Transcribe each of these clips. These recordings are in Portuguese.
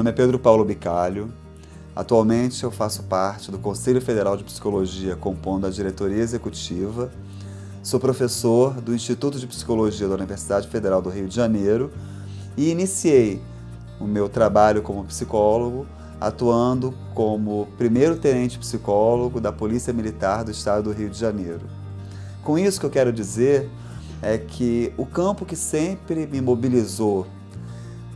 nome é Pedro Paulo Bicalho. Atualmente eu faço parte do Conselho Federal de Psicologia, compondo a diretoria executiva. Sou professor do Instituto de Psicologia da Universidade Federal do Rio de Janeiro e iniciei o meu trabalho como psicólogo atuando como primeiro tenente psicólogo da Polícia Militar do Estado do Rio de Janeiro. Com isso que eu quero dizer é que o campo que sempre me mobilizou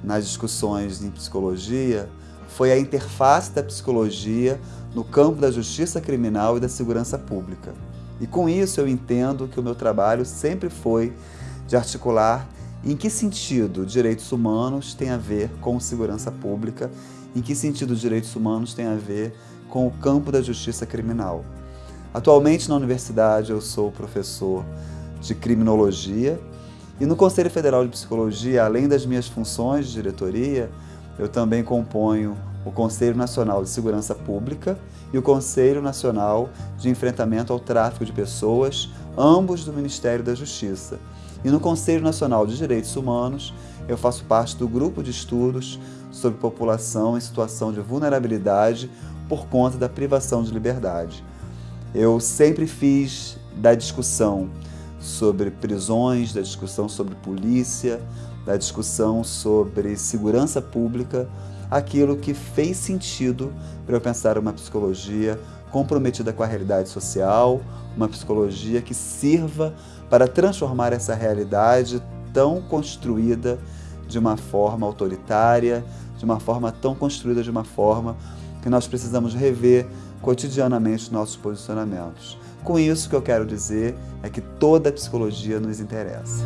nas discussões em psicologia foi a interface da psicologia no campo da justiça criminal e da segurança pública. E com isso eu entendo que o meu trabalho sempre foi de articular em que sentido direitos humanos tem a ver com segurança pública, em que sentido direitos humanos tem a ver com o campo da justiça criminal. Atualmente na universidade eu sou professor de criminologia e no Conselho Federal de Psicologia, além das minhas funções de diretoria, eu também componho o Conselho Nacional de Segurança Pública e o Conselho Nacional de Enfrentamento ao Tráfico de Pessoas, ambos do Ministério da Justiça. E no Conselho Nacional de Direitos Humanos, eu faço parte do grupo de estudos sobre população em situação de vulnerabilidade por conta da privação de liberdade. Eu sempre fiz da discussão sobre prisões, da discussão sobre polícia, da discussão sobre segurança pública, aquilo que fez sentido para eu pensar uma psicologia comprometida com a realidade social, uma psicologia que sirva para transformar essa realidade tão construída de uma forma autoritária, de uma forma tão construída de uma forma que nós precisamos rever cotidianamente nossos posicionamentos. Com isso, o que eu quero dizer é que toda a psicologia nos interessa.